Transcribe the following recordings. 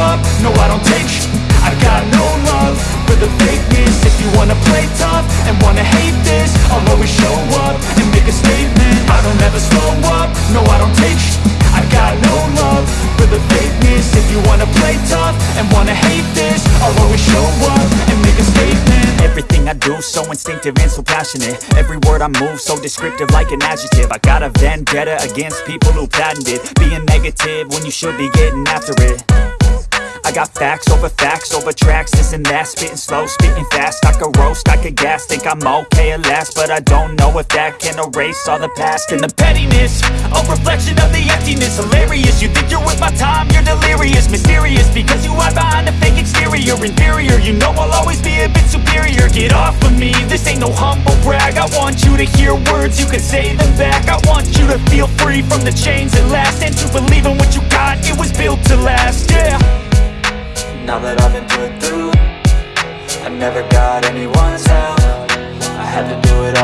up, no I don't take sh. I got no love for the fakeness. If you wanna play tough and wanna hate this I'll always show up and make a statement. I don't ever slow up, no I don't take sh. I got no love for the fakeness. If you wanna play tough and wanna hate this I'll always show up and make a statement. Everything I do so instinctive and so passionate. Every word I move so descriptive like an adjective. I got a vendetta against people who patented Being negative when you should be getting after it I got facts over facts over tracks, this and that. Spitting slow, spitting fast, I could roast, I could gas. Think I'm okay at last, but I don't know if that can erase all the past. And the pettiness, a reflection of the emptiness. Hilarious, you think you're worth my time, you're delirious. Mysterious, because you hide behind a fake exterior. Inferior, you know I'll always be a bit superior. Get off of me, this ain't no humble brag. I want you to hear words, you can say them back. I want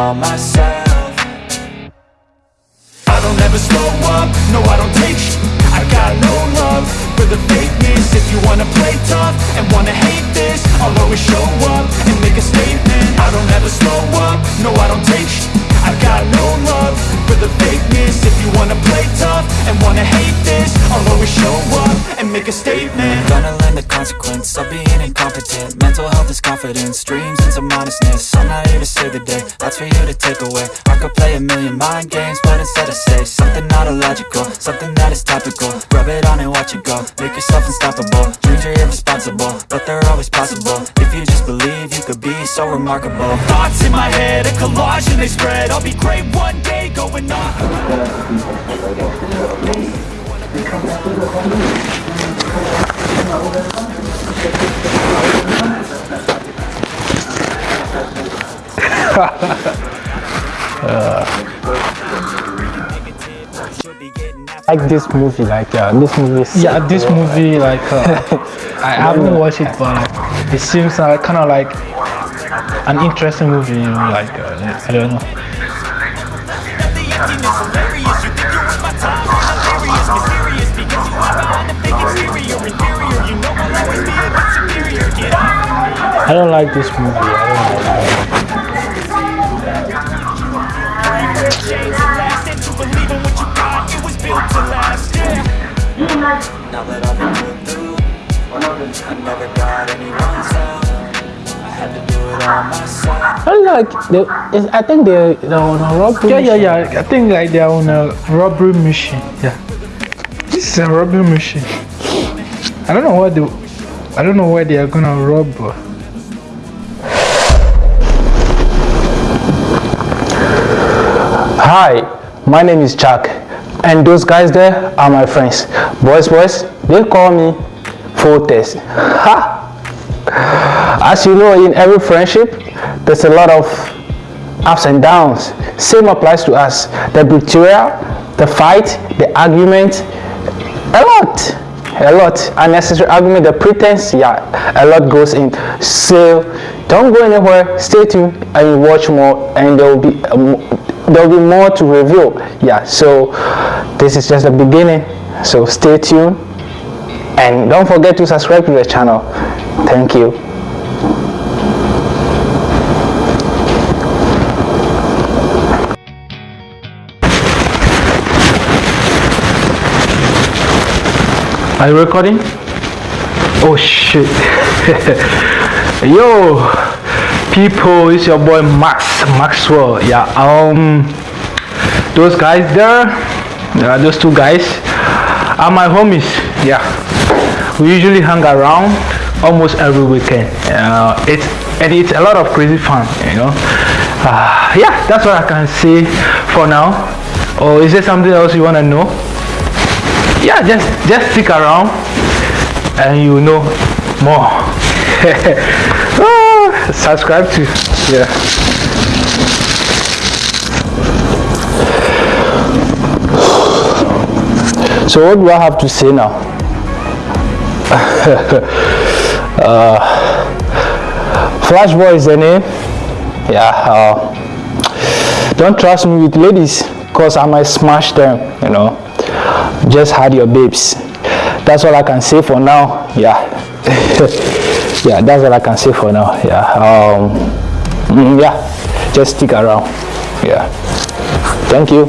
myself. I don't ever slow up, no I don't take sh. I got no love for the fakeness. If you wanna play tough and wanna hate this I'll always show up and make a statement. I don't ever slow up, no I don't take sh. I got no love for the fakeness. If you wanna play tough and wanna hate this I'll always show up make a statement. Gonna learn the consequence of being incompetent. Mental health is confidence, dreams into modestness. I'm not here to save the day, that's for you to take away. I could play a million mind games, but instead I say Something not illogical, something that is topical. Rub it on and watch it go, make yourself unstoppable. Dreams are irresponsible, but they're always possible. If you just believe, you could be so remarkable. Thoughts in my head, a collage and they spread. I'll be great one day, going on like this movie like uh, this movie Yeah, this movie like uh, I haven't watched it, but like, it seems uh, kind of like an interesting movie. You know, like uh, I don't know. Was built to last Yeah Now that I've been through I never got anyone's help I had to do it all myself I don't like it's, I think they they're on a robbery Yeah, yeah, mission. yeah. I think like they're on a robbery mission. Yeah, this is a robbery mission. I don't know what they, I don't know where they are gonna rob. Hi, my name is Jack, and those guys there are my friends. Boys, boys, they call me Fortes. Ha! As you know, in every friendship, there's a lot of ups and downs. Same applies to us. The betrayal, the fight, the argument, a lot, a lot. Unnecessary argument, the pretense, yeah, a lot goes in. So don't go anywhere. Stay tuned and watch more, and there will be um, there will be more to reveal. Yeah. So this is just the beginning. So stay tuned, and don't forget to subscribe to the channel. Thank you. Are you recording? Oh shit. Yo, people, it's your boy Max Maxwell. Yeah, um, those guys there, yeah, those two guys are my homies. Yeah, we usually hang around almost every weekend. Uh, it's and it's a lot of crazy fun, you know. Uh, yeah, that's what I can say for now. Or is there something else you wanna know? yeah just just stick around and you know more subscribe to yeah so what do i have to say now uh, flash boy is the name yeah uh, don't trust me with ladies because i might smash them you know just had your babes. That's all I can say for now. Yeah. yeah, that's all I can say for now. Yeah. Um, mm, yeah. Just stick around. Yeah. Thank you.